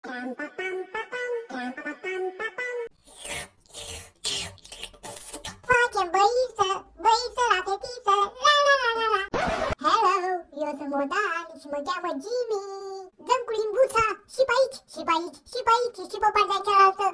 Facem băiță, băiță la fetiță, la la la la la. Hello, eu sunt Modan și mă cheamă Jimmy. Dăm cu limbuța și pe aici, și pe aici, și pe aici, și pe partea cealaltă.